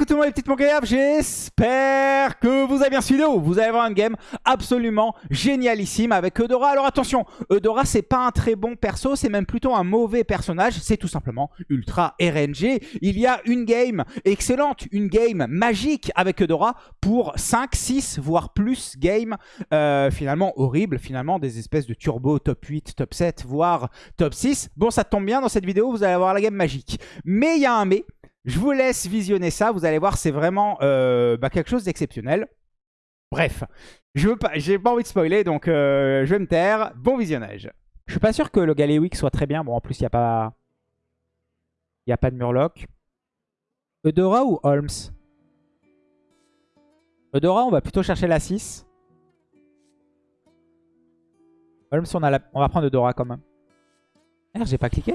écoutez-moi les petites j'espère que vous avez bien suivi Vous allez voir une game absolument génialissime avec Eudora. Alors attention, Eudora c'est pas un très bon perso, c'est même plutôt un mauvais personnage. C'est tout simplement ultra RNG. Il y a une game excellente, une game magique avec Eudora pour 5, 6, voire plus game euh, finalement horrible, finalement des espèces de turbo top 8, top 7, voire top 6. Bon, ça tombe bien, dans cette vidéo, vous allez avoir la game magique. Mais il y a un mais. Je vous laisse visionner ça. Vous allez voir, c'est vraiment euh, bah, quelque chose d'exceptionnel. Bref, je pas, j'ai pas envie de spoiler, donc euh, je vais me taire. Bon visionnage. Je suis pas sûr que le Galéwick soit très bien. Bon, en plus, il n'y a pas... Il a pas de Murloc. Eudora ou Holmes? Eudora, on va plutôt chercher la 6. Holmes, on, a on va prendre Eudora quand même. Merde, j'ai pas cliqué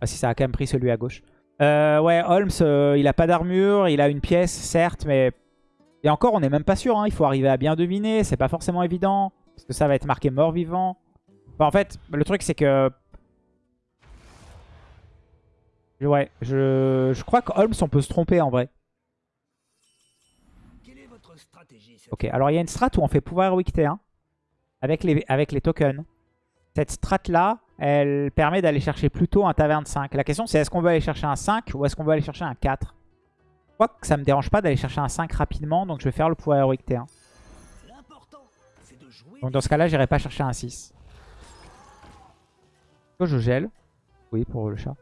Ah si, ça a quand même pris celui à gauche. Euh, ouais, Holmes, euh, il a pas d'armure, il a une pièce, certes, mais... Et encore, on n'est même pas sûr, hein. il faut arriver à bien deviner, c'est pas forcément évident, parce que ça va être marqué mort-vivant. en fait, le truc, c'est que... Ouais, je, je crois que Holmes, on peut se tromper en vrai. Ok, alors il y a une strat où on fait pouvoir héroïque T1 avec les, avec les tokens. Cette strat-là, elle permet d'aller chercher plutôt un taverne 5. La question c'est est-ce qu'on veut aller chercher un 5 ou est-ce qu'on veut aller chercher un 4 Je crois que ça me dérange pas d'aller chercher un 5 rapidement, donc je vais faire le pouvoir héroïque T1. Donc dans ce cas-là, j'irai pas chercher un 6. je gèle Oui, pour le chat.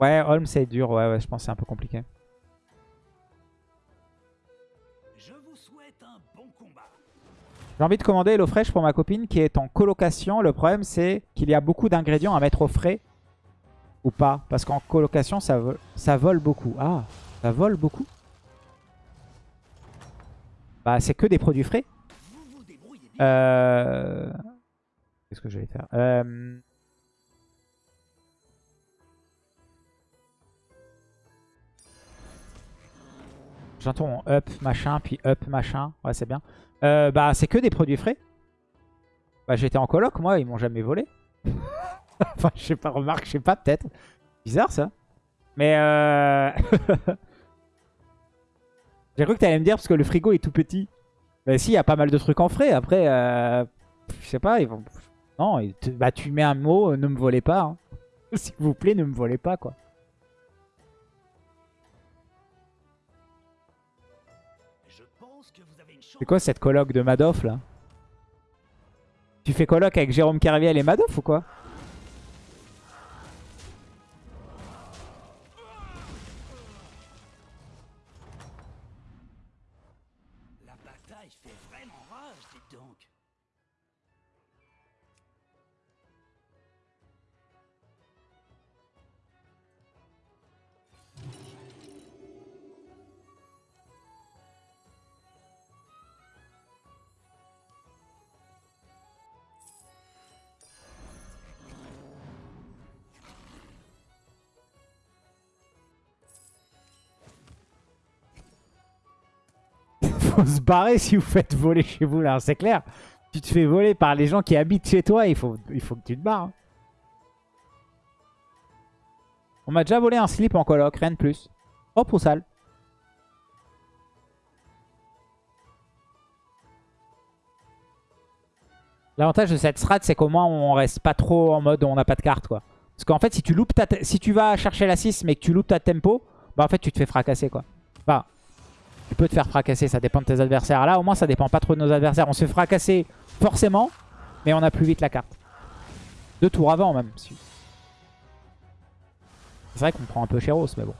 Ouais, Holm c'est dur, ouais, ouais, je pense c'est un peu compliqué. J'ai envie de commander HelloFresh pour ma copine qui est en colocation. Le problème, c'est qu'il y a beaucoup d'ingrédients à mettre au frais. Ou pas. Parce qu'en colocation, ça, vole, beaucoup. Ah, ça vole beaucoup Bah, c'est que des produits frais. Euh... Qu'est-ce que je vais faire? Euh... J'entends up machin, puis up machin. Ouais, c'est bien. Euh, bah, c'est que des produits frais. Bah, j'étais en coloc, moi, ils m'ont jamais volé. enfin, je sais pas, remarque, je sais pas, peut-être. Bizarre, ça. Mais euh... J'ai cru que t'allais me dire parce que le frigo est tout petit. Mais si, il y a pas mal de trucs en frais. Après, euh... je sais pas, ils vont... Non, bah, tu mets un mot, euh, ne me volez pas. Hein. S'il vous plaît, ne me volez pas, quoi. C'est quoi cette coloc de Madoff là Tu fais coloc avec Jérôme Carviel et Madoff ou quoi se barrer si vous faites voler chez vous là, c'est clair. Tu te fais voler par les gens qui habitent chez toi, il faut, il faut que tu te barres. Hein. On m'a déjà volé un slip en coloc, rien de plus. Hop ou sale. L'avantage de cette strat, c'est qu'au moins on reste pas trop en mode on n'a pas de carte quoi. Parce qu'en fait, si tu loupes ta si tu vas chercher la 6 mais que tu loupes ta tempo, bah en fait tu te fais fracasser quoi. Bah, tu peux te faire fracasser, ça dépend de tes adversaires. Là, au moins, ça dépend pas trop de nos adversaires. On se fait fracasser forcément, mais on a plus vite la carte. Deux tours avant, même. C'est vrai qu'on prend un peu Chéros, mais bon.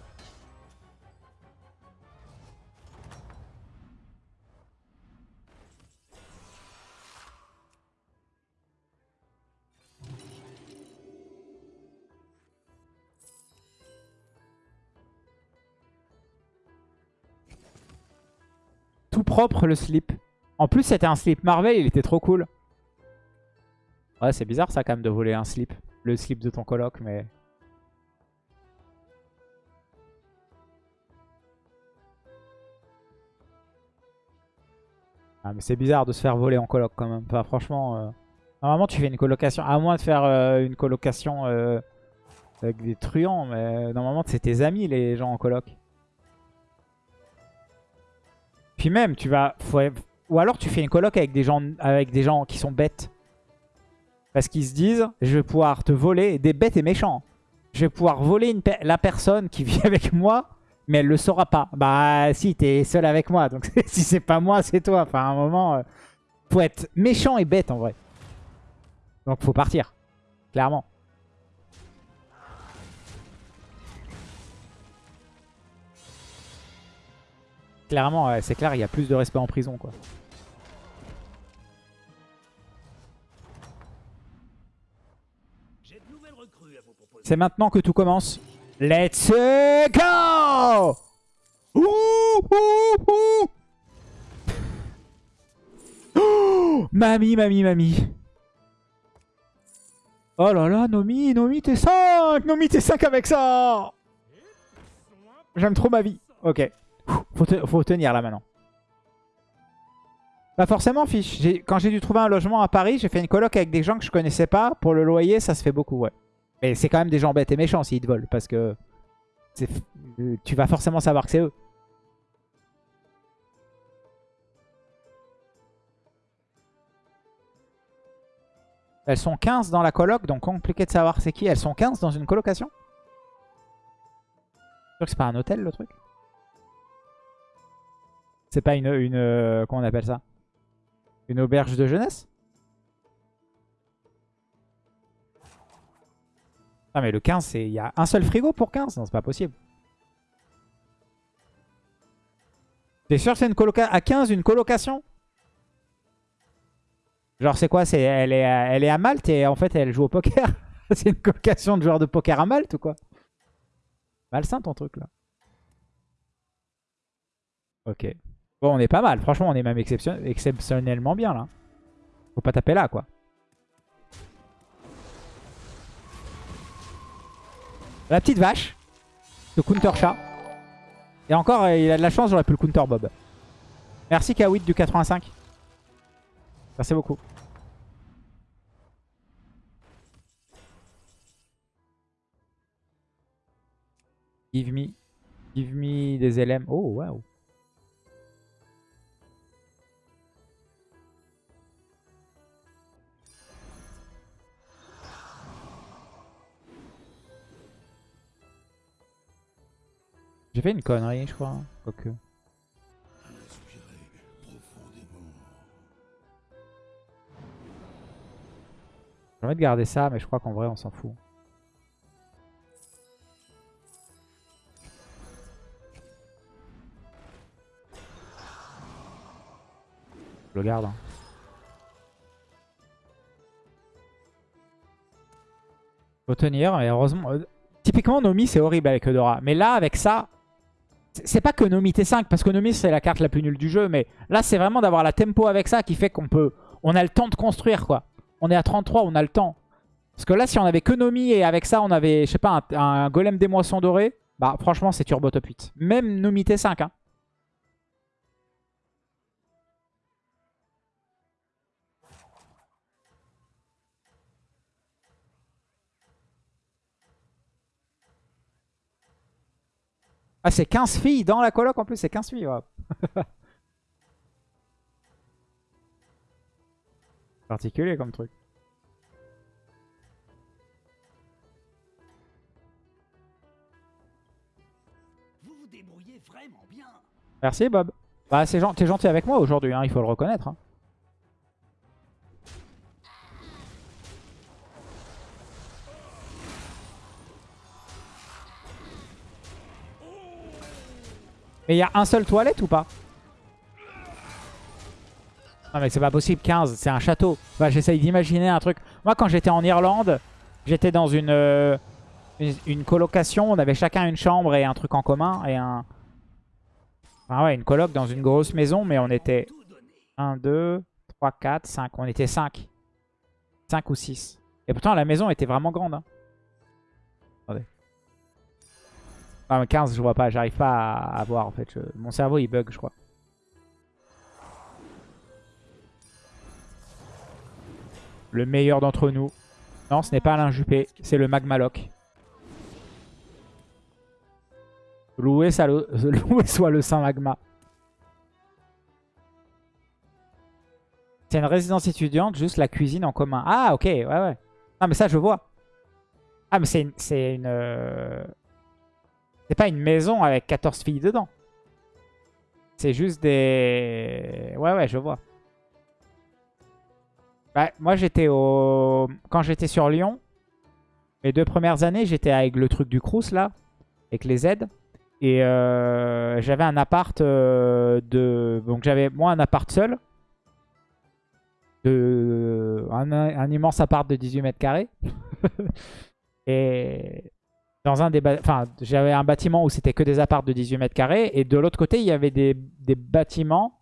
Propre le slip. En plus, c'était un slip Marvel, il était trop cool. Ouais, c'est bizarre ça quand même de voler un slip. Le slip de ton coloc, mais... Ah, mais c'est bizarre de se faire voler en coloc quand même. Franchement... Euh, Normalement, tu fais une colocation. À moins de faire euh, une colocation euh, avec des truands. Mais normalement, c'est tes amis, les gens en coloc. Puis même, tu vas... Ou alors, tu fais une coloc avec des gens, avec des gens qui sont bêtes. Parce qu'ils se disent, je vais pouvoir te voler des bêtes et méchants. Je vais pouvoir voler la personne qui vit avec moi, mais elle le saura pas. Bah si, t'es seul avec moi, donc si c'est pas moi, c'est toi. Enfin, à un moment, euh, faut être méchant et bête en vrai. Donc faut partir, clairement. Clairement, c'est clair, il y a plus de respect en prison, quoi. C'est maintenant que tout commence. Let's go ouh, ouh, ouh. Mamie, mamie, mamie. Oh là là, Nomi, Nomi, t'es 5 Nomi, t'es 5 avec ça J'aime trop ma vie. Ok. Faut, tenir là maintenant. Pas forcément, fiche. Quand j'ai dû trouver un logement à Paris, j'ai fait une coloc avec des gens que je connaissais pas. Pour le loyer, ça se fait beaucoup, ouais. Mais c'est quand même des gens bêtes et méchants s'ils te volent. Parce que tu vas forcément savoir que c'est eux. Elles sont 15 dans la coloc, donc compliqué de savoir c'est qui. Elles sont 15 dans une colocation? Sûr que c'est pas un hôtel le truc? C'est pas une, une... Euh, comment on appelle ça? Une auberge de jeunesse? Ah mais le 15, il y a un seul frigo pour 15 Non, c'est pas possible. T'es sûr que c'est une colocation à 15 une colocation? Genre, c'est quoi? C'est elle, est, elle est à Malte et en fait, elle joue au poker? c'est une colocation de joueurs de poker à Malte ou quoi? Malsain ton truc là. Ok. Bon, on est pas mal. Franchement, on est même exceptionnellement bien là. Faut pas taper là quoi. La petite vache. Le counter chat. Et encore, euh, il a de la chance, j'aurais pu le counter Bob. Merci Kawit du 85. Merci beaucoup. Give me, give me des LM. Oh, wow. J'ai fait une connerie, je crois. Quoique. J'ai envie de garder ça, mais je crois qu'en vrai, on s'en fout. Je le garde. Hein. Faut tenir, mais heureusement... Euh, typiquement, Nomi, c'est horrible avec Eudora. Mais là, avec ça... C'est pas que Nomi T5, parce que Nomi, c'est la carte la plus nulle du jeu. Mais là, c'est vraiment d'avoir la tempo avec ça qui fait qu'on peut... On a le temps de construire, quoi. On est à 33, on a le temps. Parce que là, si on avait que Nomi et avec ça, on avait, je sais pas, un, golem des moissons dorées, bah franchement, c'est turbo top 8. Même Nomi T5. Hein. Ah, c'est 15 filles dans la coloc en plus, c'est 15 filles. Particulier comme truc. Merci Bob. Bah t'es gentil, gentil avec moi aujourd'hui, hein, il faut le reconnaître. Hein. Mais il y a un seul toilette ou pas Non mais c'est pas possible, 15, c'est un château. Bah, J'essaye d'imaginer un truc. Moi quand j'étais en Irlande, j'étais dans une, euh, une, colocation, on avait chacun une chambre et un truc en commun et un... Enfin ouais, une coloc dans une grosse maison, mais on était 1, 2, 3, 4, 5. On était 5. 5 ou 6. Et pourtant la maison était vraiment grande. Hein. Ah, 15, je vois pas. J'arrive pas à, voir en fait. Mon cerveau il bug, je crois. Le meilleur d'entre nous. Non, ce n'est pas Alain Juppé, c'est le Magmaloc. Loué, ça le... Loué soit le Saint Magma. C'est une résidence étudiante, juste la cuisine en commun. Ah, ok, ouais, ouais. Ah, mais ça, je vois. Ah, mais c'est une... C'est pas une maison avec 14 filles dedans. C'est juste des... Ouais, ouais, je vois. Bah, moi, j'étais au... Quand j'étais sur Lyon, les deux premières années, j'étais avec le truc du Crous, là. Avec les aides. Et euh, j'avais un appart euh, de... Donc, j'avais, moi, un appart seul. De... Un, un immense appart de 18 mètres carrés. et dans un des enfin, j'avais un bâtiment où c'était que des apparts de 18 mètres carrés. Et de l'autre côté, il y avait des, bâtiments.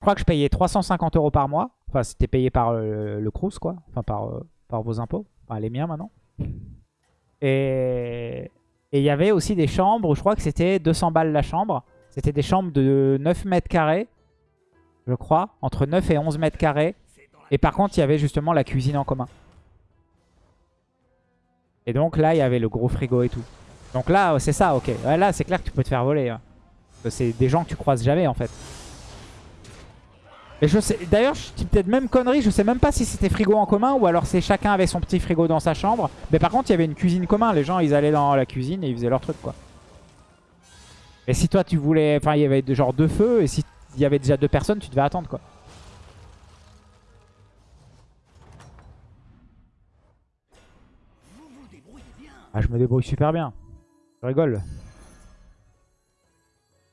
Je crois que je payais 350 euros par mois. Enfin, c'était payé par le, le Crous, quoi. Enfin, par, euh, par vos impôts. Enfin, les miens maintenant. Et il y avait aussi des chambres où je crois que c'était 200 balles la chambre. C'était des chambres de 9 mètres carrés, je crois. Entre 9 et 11 mètres carrés. Et par contre, il y avait justement la cuisine en commun. Et donc là, il y avait le gros frigo et tout. Donc là, c'est ça, ok. là, c'est clair que tu peux te faire voler. Hein. C'est des gens que tu croises jamais, en fait. Et je sais, d'ailleurs, je dis peut-être même connerie, je sais même pas si c'était frigo en commun ou alors c'est chacun avait son petit frigo dans sa chambre. Mais par contre, il y avait une cuisine commune. Les gens, ils allaient dans la cuisine et ils faisaient leur truc, quoi. Et si toi, tu voulais... Enfin, il y avait genre deux feux et si il y avait déjà deux personnes, tu devais attendre, quoi. Ah, je me débrouille super bien. Je rigole.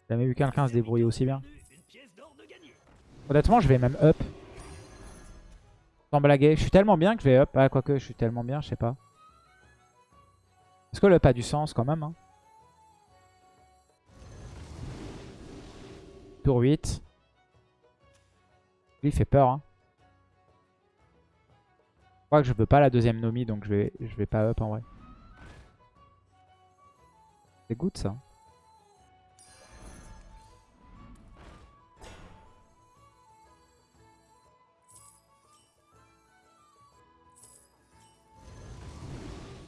J'ai jamais vu quelqu'un se débrouiller aussi bien. Honnêtement, je vais même up. Sans blaguer. Je suis tellement bien que je vais up. Ah, quoique, je suis tellement bien, je sais pas. Est-ce que le up a du sens quand même hein Tour 8. Lui, il fait peur. Hein. Je crois que je veux pas la deuxième Nomi, donc je vais, je vais pas up en vrai. C'est good ça.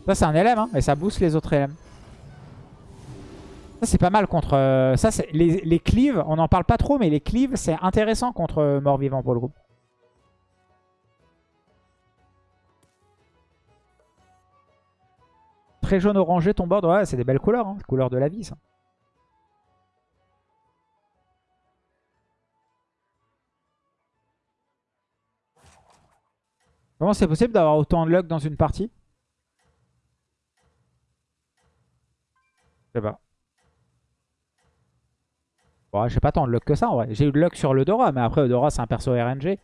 Ça c'est un LM hein, et ça booste les autres LM. Ça c'est pas mal contre... Euh, ça les, les cleaves, on n'en parle pas trop mais les cleaves c'est intéressant contre euh, mort-vivant pour le groupe. Très jaune orangé ton board. Ouais, c'est des belles couleurs. Hein. Couleur de la vie, ça. Comment c'est possible d'avoir autant de luck dans une partie? Je sais pas. Bon, j'ai pas tant de luck que ça en vrai. J'ai eu de luck sur l'Eudora, mais après Eudora c'est un perso RNG.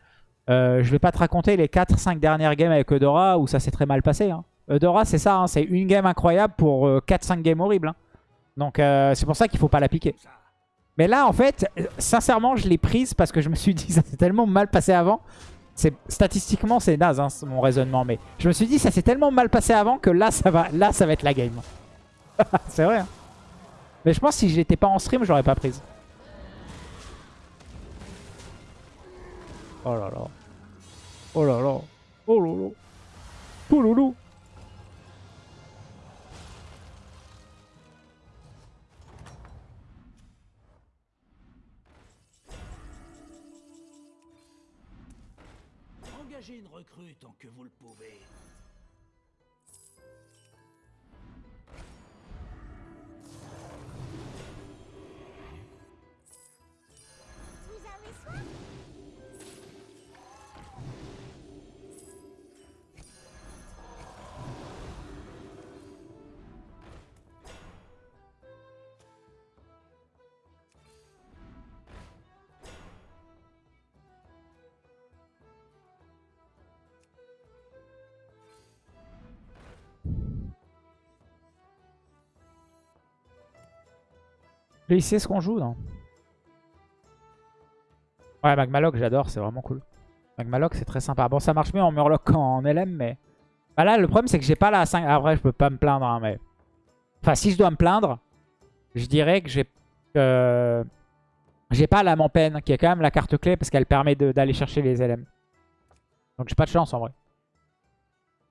Euh, je vais pas te raconter les 4-5 dernières games avec Eudora où ça s'est très mal passé. Hein. Eudora, c'est ça, hein, c'est une game incroyable pour 4-5 euh, games horribles. Hein. Donc euh, c'est pour ça qu'il faut pas la piquer. Mais là, en fait, sincèrement, je l'ai prise parce que je me suis dit ça s'est tellement mal passé avant. Statistiquement, c'est naze hein, mon raisonnement. Mais je me suis dit ça s'est tellement mal passé avant que là, ça va, là, ça va être la game. c'est vrai. Mais je pense que si j'étais pas en stream, j'aurais pas prise. Oh là là. Oh là là. Oh là là. Oh loulou. Recrue tant que vous le pouvez. Il sait ce qu'on joue, non? Ouais, Magmaloc, j'adore, c'est vraiment cool. Magmaloc, c'est très sympa. Bon, ça marche mieux en Murloc qu'en LM, mais... Bah là, le problème, c'est que j'ai pas la 5... Après, je peux pas me plaindre, hein, mais... Enfin, si je dois me plaindre, je dirais que j'ai... J'ai pas la Mampen, qui est quand même la carte clé, parce qu'elle permet d'aller chercher les LM. Donc j'ai pas de chance en vrai.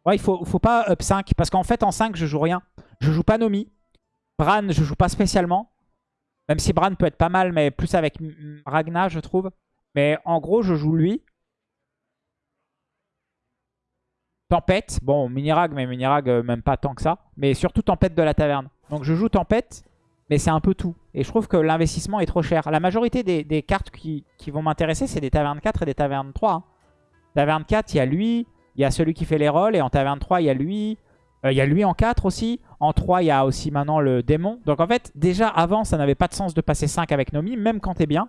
Ouais, il faut, faut pas up 5. Parce qu'en fait, en 5, je joue rien. Je joue pas Nomi. Bran, je joue pas spécialement. Même si Bran peut être pas mal, mais plus avec Ragna, je trouve. Mais en gros, je joue lui. Tempête. Bon, Minirag, mais Minirag, euh, même pas tant que ça. Mais surtout Tempête de la taverne. Donc je joue Tempête, mais c'est un peu tout. Et je trouve que l'investissement est trop cher. La majorité des, cartes qui, vont m'intéresser, c'est des tavernes 4 et des tavernes 3. Hein. Taverne 4, il y a lui, il y a celui qui fait les rôles. Et en taverne 3, il y a lui. Euh, il y a lui en 4 aussi. En 3, il y a aussi maintenant le démon. Donc en fait, déjà avant, ça n'avait pas de sens de passer 5 avec Nomi, même quand t'es bien.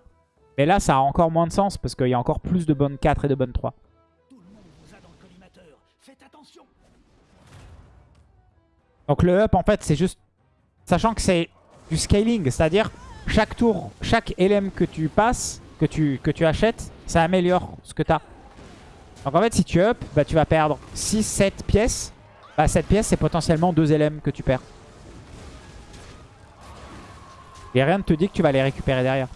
Mais là, ça a encore moins de sens parce qu'il y a encore plus de bonnes 4 et de bonnes 3. Donc le up, en fait, c'est juste... Sachant que c'est du scaling, c'est-à-dire chaque tour, chaque LM que tu passes, que tu, achètes, ça améliore ce que tu. Donc en fait, si tu up, bah, tu vas perdre 6-7 pièces. Bah, 7 pièces, c'est potentiellement 2 LM que tu perds. Et rien ne te dit que tu vas les récupérer derrière.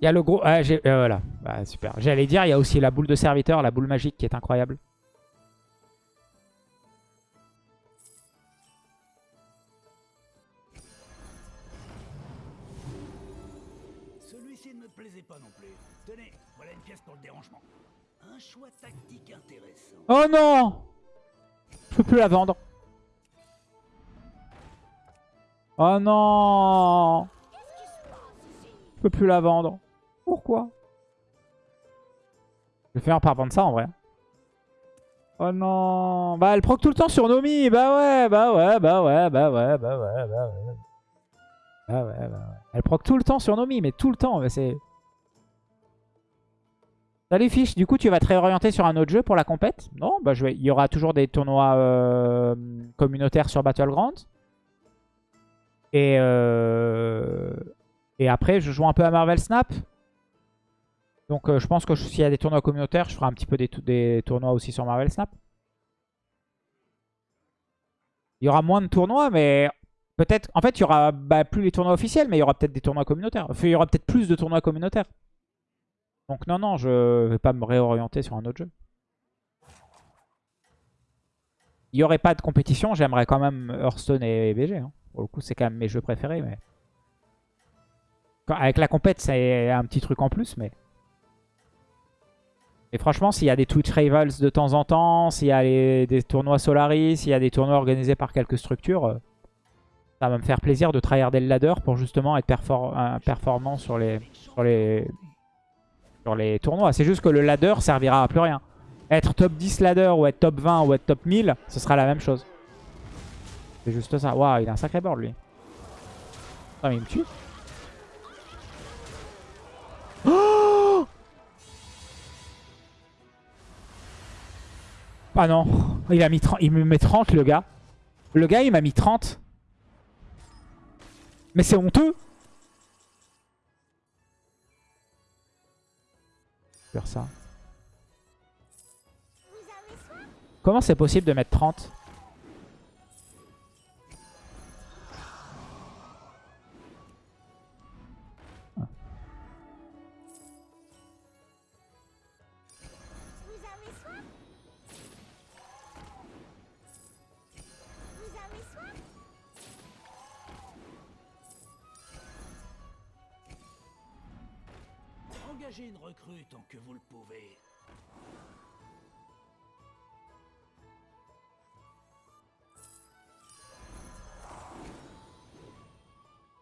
Il y a le gros... Ah, euh, voilà, bah, super. J'allais dire, il y a aussi la boule de serviteur, la boule magique qui est incroyable. Celui-ci ne me plaisait pas non plus. Tenez, voilà une pièce pour le dérangement. Un choix tactique intéressant. Oh non Je peux plus la vendre. Oh non Je peux plus la vendre. Pourquoi Je vais finir par vendre ça en vrai. Oh non Bah elle proc tout le temps sur Nomi Bah ouais, bah ouais, bah ouais, bah ouais, bah ouais, bah ouais. Bah ouais, bah ouais. Elle proc tout le temps sur Nomi, mais tout le temps, mais c'est... Salut Fiche, du coup tu vas te réorienter sur un autre jeu pour la compète? Non, bah je vais... il y aura toujours des tournois euh, communautaires sur Battlegrounds. Et, euh... et après je joue un peu à Marvel Snap. Donc euh, je pense que s'il y a des tournois communautaires, je ferai un petit peu des, tournois aussi sur Marvel Snap. Il y aura moins de tournois, mais peut-être... En fait, il y aura bah, plus les tournois officiels, mais il y aura peut-être des tournois communautaires. Enfin, il y aura peut-être plus de tournois communautaires. Donc non, non, je vais pas me réorienter sur un autre jeu. Il n'y aurait pas de compétition, j'aimerais quand même Hearthstone et BG. Hein. Pour le coup, c'est quand même mes jeux préférés. mais Avec la compète, c'est un petit truc en plus, mais... Et franchement, s'il y a des Twitch Rivals de temps en temps, s'il y a des tournois Solaris, s'il y a des tournois organisés par quelques structures, euh, ça va me faire plaisir de tryharder le ladder pour justement être performant sur les, tournois. C'est juste que le ladder servira à plus rien. Être top 10 ladder ou être top 20 ou être top 1000, ce sera la même chose. C'est juste ça. Waouh, il a un sacré board lui. Ah mais il me tue. Ah non, il, a mis il me met 30 le gars. Le gars il m'a mis 30. Mais c'est honteux. Faire ça. Comment c'est possible de mettre 30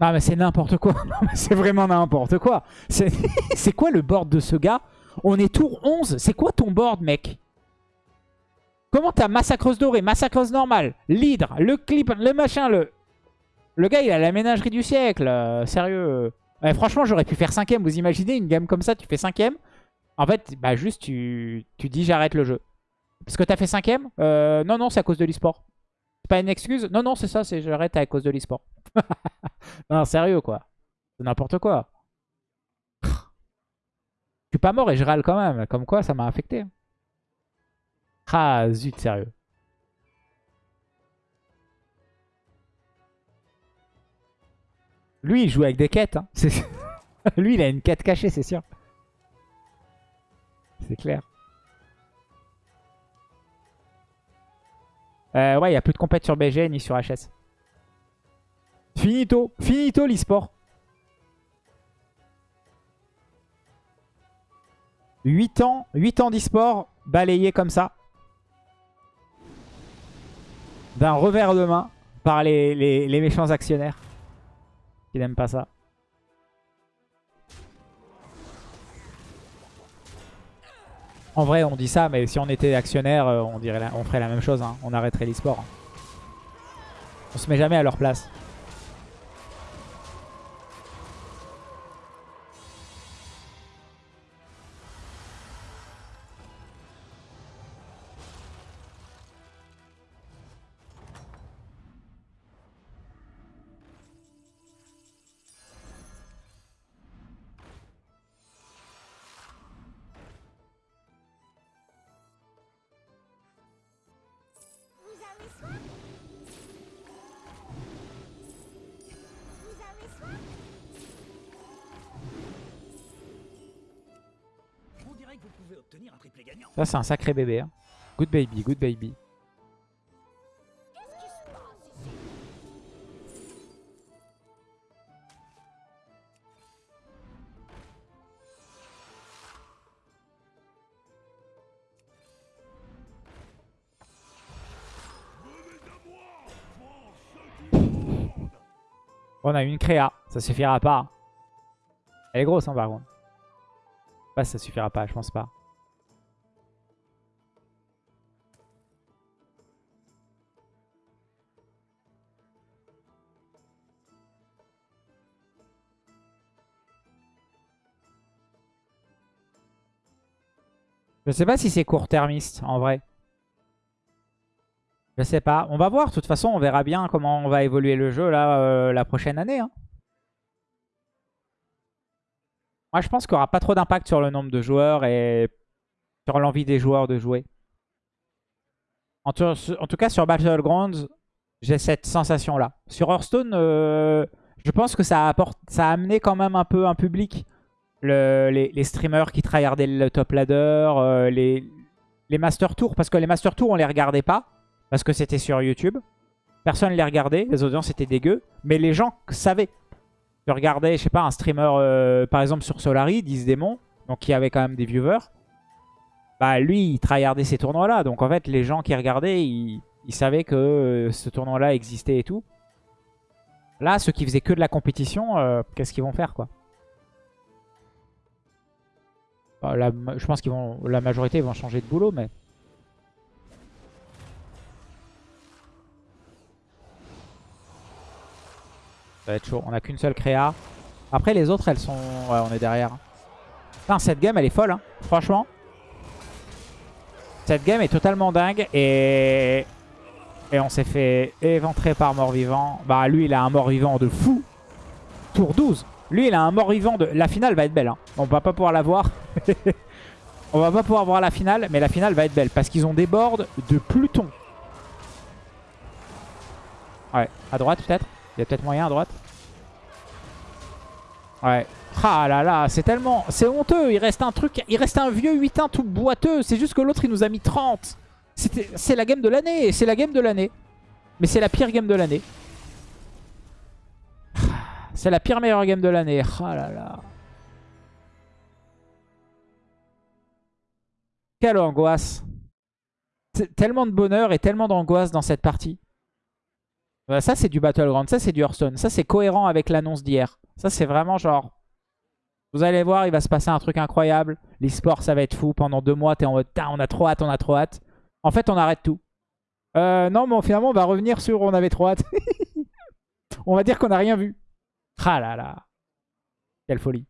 Ah mais c'est n'importe quoi. c'est vraiment n'importe quoi. C'est quoi le board de ce gars? On est tour 11. C'est quoi ton board, mec? Comment t'as massacreuse dorée, massacreuse normale, l'hydre, le clip, le machin, le... Le gars, il a la ménagerie du siècle. Euh, sérieux franchement, j'aurais pu faire cinquième. Vous imaginez une game comme ça, tu fais cinquième? En fait, bah juste, tu, tu dis j'arrête le jeu. Parce que t'as fait cinquième? Euh, Non, non, c'est à cause de l'e-sport. C'est pas une excuse? Non, non, c'est ça, c'est j'arrête à cause de l'e-sport. Non, sérieux, quoi. C'est n'importe quoi. pas mort et je râle quand même. Comme quoi, ça m'a affecté. Ah, zut, sérieux. Lui, il joue avec des quêtes. hein. Lui, il a une quête cachée, c'est sûr. C'est clair. Euh, ouais, il n'y a plus de compète sur BG ni sur HS. Finito. Finito l'e-sport. 8 ans, 8 ans d'e-sport balayés comme ça. D'un revers de main par les, méchants actionnaires. Qui n'aiment pas ça. En vrai, on dit ça, mais si on était actionnaire, euh, on, dirait on ferait la même chose. hein. On arrêterait l'e-sport. hein. On se met jamais à leur place. Que vous pouvez obtenir un triplé gagnant. Ça, c'est un sacré bébé. hein. Good baby, good baby. On a une créa. Ça suffira pas. Elle est grosse, hein, par contre. Si ça suffira pas, je pense pas. Je sais pas si c'est court-termiste, en vrai. Je sais pas. On va voir. De toute façon, on verra bien comment on va évoluer le jeu là euh, la prochaine année. hein. Moi, je pense qu'il n'y aura pas trop d'impact sur le nombre de joueurs et sur l'envie des joueurs de jouer. En, tout- cas, sur Battlegrounds, j'ai cette sensation-là. Sur Hearthstone, euh, je pense que ça a, amené quand même un peu un public. Le- les, streamers qui tryhardaient le top ladder, euh, les, les Master Tours. Parce que les Master Tours, on les regardait pas. Parce que c'était sur YouTube. Personne ne les regardait. Les audiences étaient dégueu. Mais les gens savaient. Tu regardais, je sais pas, un streamer, euh, par exemple sur Solari, 10 démons, donc qui avait quand même des viewers. Bah lui, il tryhardait ces tournois-là. Donc en fait, les gens qui regardaient, ils, ils savaient que euh, ce tournoi-là existait et tout. Là, ceux qui faisaient que de la compétition, euh, qu'est-ce qu'ils vont faire, quoi? Bah, Je pense vont, la majorité vont changer de boulot, mais... Ça va être chaud. On a qu'une seule créa. Après, les autres, elles sont... Ouais, on est derrière. Putain, cette game, elle est folle. hein. Franchement. Cette game est totalement dingue. Et... Et on s'est fait éventrer par mort-vivant. Bah, lui, il a un mort-vivant de fou. Tour 12. Lui, il a un mort-vivant de... La finale va être belle. hein. On va pas pouvoir la voir. on va pas pouvoir voir la finale. Mais la finale va être belle. Parce qu'ils ont des boards de Pluton. Ouais. À droite, peut-être? Il y a peut-être moyen à droite. Ouais. Ah là là, c'est tellement... C'est honteux. Il reste un truc... Il reste un vieux 8-1 tout boiteux. C'est juste que l'autre, il nous a mis 30. C'était- C'est la game de l'année. C'est la game de l'année. Mais c'est la pire game de l'année. C'est la pire meilleure game de l'année. Ah là là. Quelle angoisse. Tellement de bonheur et tellement d'angoisse dans cette partie. Ça, c'est du Battleground. Ça, c'est du Hearthstone. Ça, c'est cohérent avec l'annonce d'hier. Ça, c'est vraiment genre... Vous allez voir, il va se passer un truc incroyable. L'e-sport, ça va être fou. Pendant deux mois, t'es en mode, on a trop hâte, on a trop hâte. En fait, on arrête tout. Euh, non, mais finalement, on va revenir sur on avait trop hâte. on va dire qu'on n'a rien vu. Ah là là. Quelle folie.